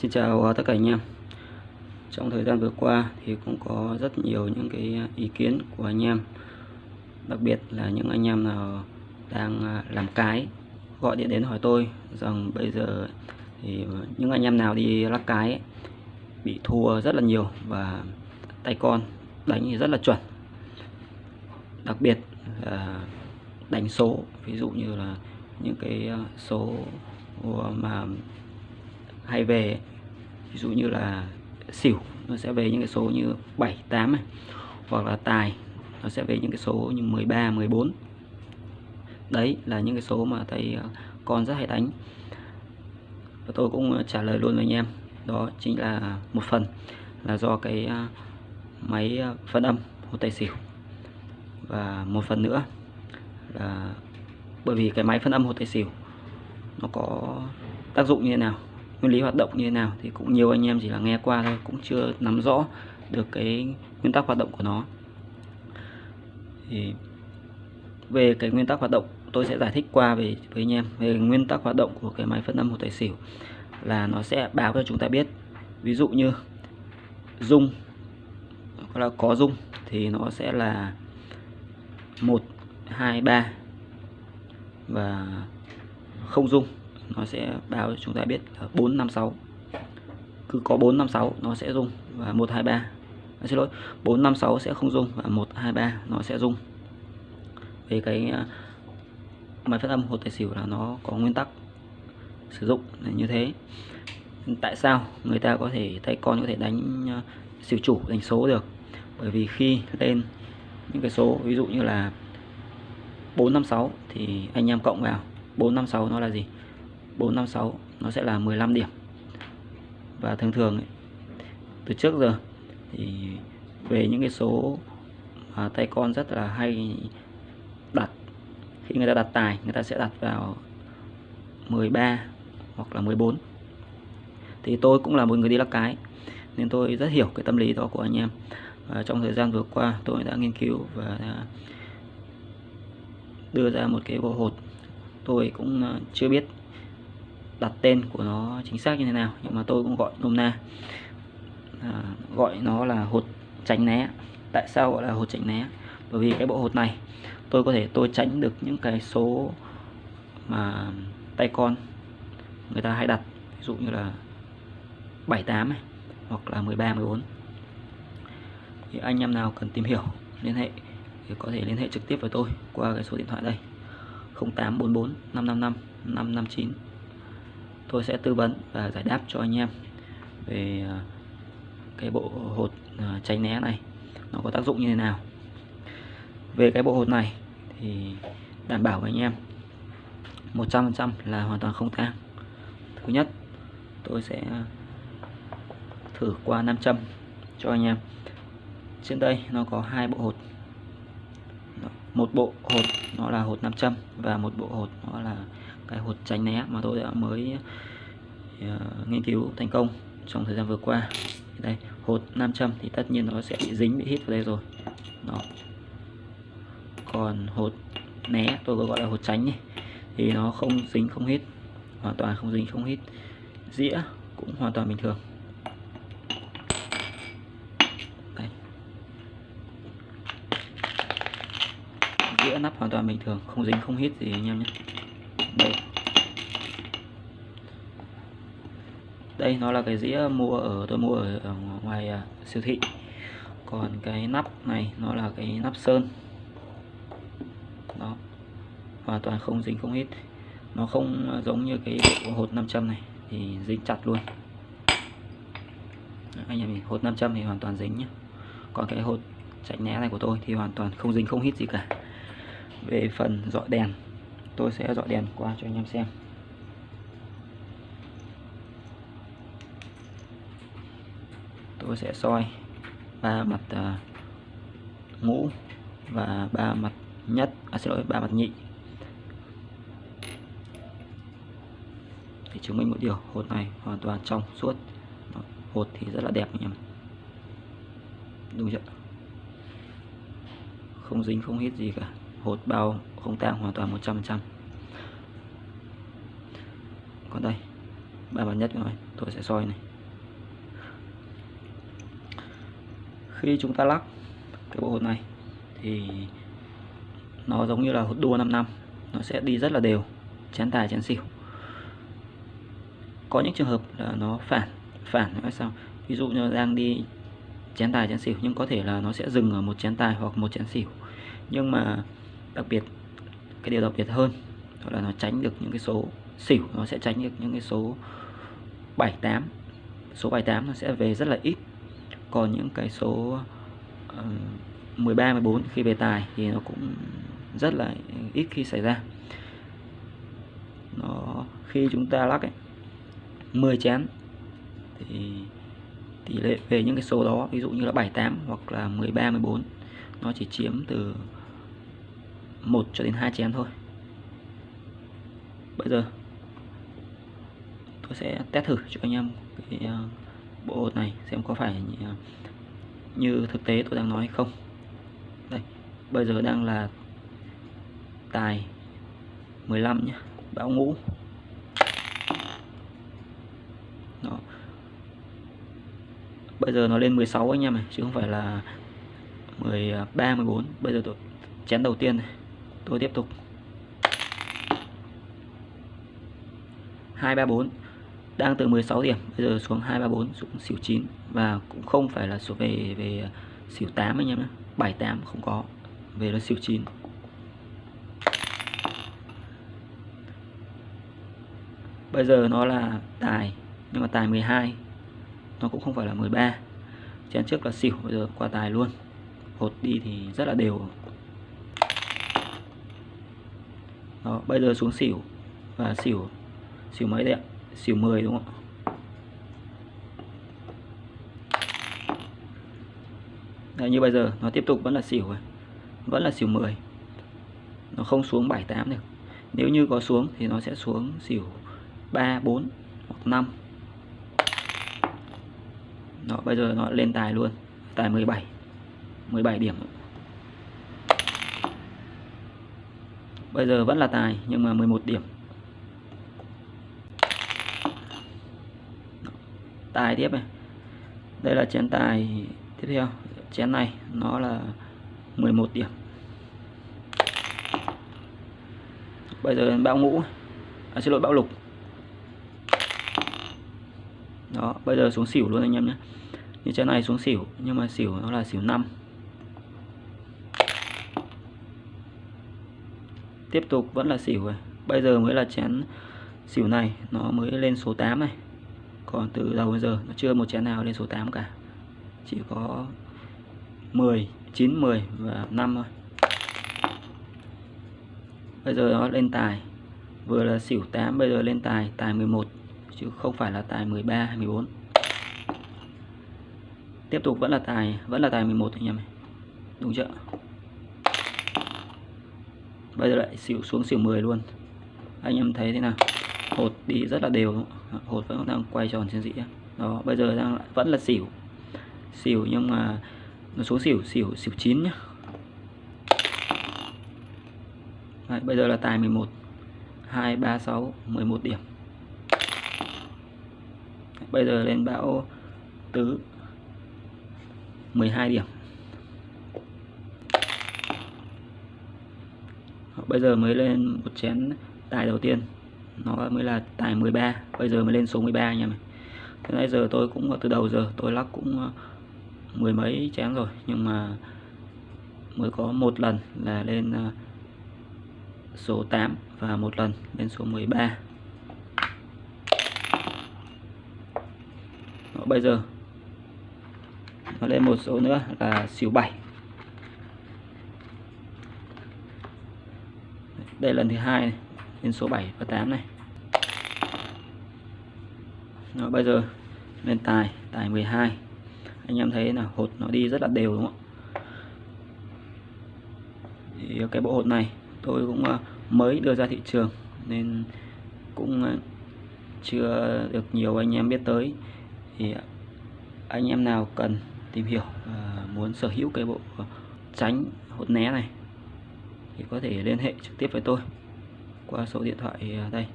Xin chào à, tất cả anh em. Trong thời gian vừa qua thì cũng có rất nhiều những cái ý kiến của anh em. Đặc biệt là những anh em nào đang à, làm cái Gọi điện đến hỏi tôi rằng bây giờ thì những anh em nào đi lắc cái ấy, bị thua rất là nhiều và tay con đánh thì rất là chuẩn. Đặc biệt là đánh số ví dụ như là những cái à, số mà hay về ví dụ như là xỉu, nó sẽ về những cái số như 7 8 này. Hoặc là tài, nó sẽ về những cái số như 13 14 đấy là những cái số mà thầy à, con rất hay đánh. Và tôi cũng trả lời luôn với anh em. Đó chính là một phần là do cái à, máy à, phân âm hột tài xỉu. Và một phần nữa là bởi vì cái máy phân âm hột tài xỉu nó có tác dụng như thế nào nguyên lý hoạt động như thế nào thì cũng nhiều anh em chỉ là nghe qua thôi, cũng chưa nắm rõ được cái nguyên tắc hoạt động của nó. Thì về cái nguyên tắc hoạt động, tôi sẽ giải thích qua về, với anh em, về nguyên tắc hoạt động của cái máy phân âm một tài xỉu là nó sẽ báo cho chúng ta biết. Ví dụ như dung là có dung thì nó sẽ là 1 2 3 và không dung nó sẽ báo cho chúng ta biết là 456 cứ có 456 nó sẽ rung và 123 à, xin lỗi 456 sẽ không rung và 123 nó sẽ rung. Về cái à, máy phát âm hột tài xỉu là nó có nguyên tắc sử dụng là như thế. Tại sao người ta có thể tay con có thể đánh à, xỉu chủ đánh số được? Bởi vì khi lên những cái số ví dụ như là 456 thì anh em cộng vào 456 nó là gì? 456 nó sẽ là 15 điểm. Và thường thường ấy, từ trước giờ thì về những cái số mà tay con rất là hay đặt khi người ta đặt tài người ta sẽ đặt vào 13 hoặc là 14 thì tôi cũng là một người đi lắc cái nên tôi rất hiểu cái tâm lý đó của anh em. Và trong thời gian vừa qua tôi đã nghiên cứu và đưa ra một cái bộ hột. Tôi cũng ờ, chưa biết đặt tên của nó chính xác như thế nào nhưng mà tôi cũng gọi nôm na. À, gọi nó là hột tránh né. Tại sao gọi là hột tránh né? Bởi vì cái bộ hột này tôi có thể tôi tránh được những cái số mà tay con người ta hay đặt ví dụ như là 78 này hoặc là 13 14 thì anh em nào cần tìm hiểu liên hệ thì có thể liên hệ trực tiếp với tôi qua cái số điện thoại đây. 0844 555 559 tôi sẽ tư vấn và giải đáp cho anh em về à, cái bộ hột à, tránh né này. Nó có tác dụng như thế nào? Về cái bộ hột này thì đảm bảo với anh em 100% là hoàn toàn không tang. Thứ nhất tôi sẽ thử qua nam châm cho anh em. Trên đây nó có hai bộ hột. Một bộ hột nó là hột nam châm và một bộ hột nó là cái hột tránh né mà tôi đã mới uh, nghiên cứu thành công trong thời gian vừa qua. Đây hột nam châm thì tất nhiên nó sẽ bị dính bị hít vào đây rồi. Đó. Còn hột né tôi có gọi là hột tránh nhỉ thì nó không dính không hít hoàn toàn không dính không hít. Dĩa cũng hoàn toàn bình thường. Đây. dĩa nắp hoàn toàn bình thường không dính không hít gì anh em nhé đây đây nó là cái dĩa mua ở tôi mua ở, ở ngoài uh, siêu thị. Còn cái nắp này nó là cái nắp sơn. Đó. Hoàn toàn không dính không hít nó không à, giống như cái hột 500 này thì dính chặt luôn. Anh em hột 500 thì hoàn toàn dính nhé còn cái hột chạy né này của tôi thì hoàn toàn không dính không hít gì cả. Về phần dọi đèn tôi sẽ dọi đèn qua cho anh em xem. Tôi sẽ soi ba mặt à, uh, ngũ và ba mặt nhất à, xin lỗi ba mặt nhị. Để chứng minh một điều hột này hoàn toàn trong suốt. Hột thì rất là đẹp anh em. Đúng chưa? Không dính không hít gì cả. Hột bao không tăng hoàn toàn 100% còn đây ba bản nhất rồi tôi sẽ soi này. Khi chúng ta lắc cái bộ hột này, thì nó giống như là hột đua 5 năm. Nó sẽ đi rất là đều, chén tài, chén xỉu. Có những trường hợp là nó phản phản là sao? Ví dụ như đang đi chén tài, chén xỉu, nhưng có thể là nó sẽ dừng ở một chén tài hoặc một chén xỉu. Nhưng mà đặc biệt cái điều đặc biệt hơn đó là nó tránh được những cái số xỉu nó sẽ tránh được những cái số 78 số 78 nó sẽ về rất là ít. Còn những cái số uh, 13 14 khi về tài thì nó cũng rất là ít khi xảy ra. Nó khi chúng ta lắc ấy 10 chén thì tỷ lệ về những cái số đó ví dụ như là 78 hoặc là 13 14 nó chỉ chiếm từ 1 cho đến 2 chén thôi. Bây giờ tôi sẽ test thử cho anh em cái ờ, bộ hột này xem có phải ờ, như, thực tế tôi đang nói hay không. Đây bây giờ đang là tài 15 nhé bão ngũ. Đó. Bây giờ nó lên 16 anh em này chứ không phải là 13 14 ờ, bây giờ tôi chén đầu tiên này tôi tiếp tục. 234 đang từ 16 điểm, bây giờ xuống 234 xuống xỉu 9 và cũng không phải là số về về xỉu 8 anh em nhé. 78 không có, về nó xỉu 9 bây giờ nó là tài, nhưng mà tài 12 nó cũng không phải là 13 chén trước là xỉu, bây giờ qua tài luôn. Hột đi thì rất là đều đó bây giờ xuống xỉu. Và xỉu xỉu mấy đấy ạ? Xỉu 10 đúng không Đấy, như bây giờ nó tiếp tục vẫn là xỉu rồi. Vẫn là xỉu 10 nó không xuống 78 được. Nếu như có xuống thì nó sẽ xuống xỉu 3 4 hoặc 5 nó bây giờ nó lên tài luôn. Tài 17 17 điểm. Bây giờ vẫn là tài nhưng mà 11 điểm. Tài tiếp này. Đây là chén tài tiếp theo. Chén này nó là 11 điểm. Bây giờ bão ngũ. À, xin lỗi bão lục. Đó bây giờ xuống xỉu luôn anh em nhé. Như chén này xuống xỉu nhưng mà xỉu nó là xỉu 5 tiếp tục vẫn là xỉu rồi. Bây giờ mới là chén xỉu này, nó mới lên số 8 này. Còn từ đầu đến giờ, nó chưa một chén nào lên số 8 cả. Chỉ có 10 9 10 và 5 thôi. Bây giờ nó lên tài. Vừa là xỉu 8 bây giờ lên tài tài 11 chứ không phải là tài 13 hay 14 tiếp tục vẫn là tài, vẫn là tài 11 anh em này đúng chưa? Bây giờ lại xỉu xuống xỉu 10 luôn. Anh em thấy thế nào? Hột đi rất là đều. Hột vẫn đang quay tròn trên dĩa đó bây giờ đang vẫn là xỉu. Xỉu nhưng mà nó xuống xỉu xỉu xỉu 9 nhá. Đấy, bây giờ là tài 11 2 3 6 11 điểm. Bây giờ lên bão tứ 12 điểm. Bây giờ mới lên một chén tài đầu tiên. Nó mới là tài 13 bây giờ mới lên số 13 anh em thế nãy giờ tôi cũng từ đầu giờ tôi lắc cũng ờ, mười mấy chén rồi. Nhưng mà mới có một lần là lên ờ, số 8 và một lần lên số 13 Đó, bây giờ nó lên một số nữa là xỉu 7 đây lần thứ hai này, lên số 7 và 8 này. Đó, bây giờ lên tài tài 12 anh em thấy là hột nó đi rất là đều đúng không thì cái bộ hột này tôi cũng ờ, mới đưa ra thị trường nên cũng ờ, chưa được nhiều anh em biết tới. Thì anh em nào cần tìm hiểu ờ, muốn sở hữu cái bộ tránh hột né này thì có thể liên hệ trực tiếp với tôi qua số điện thoại à, đây.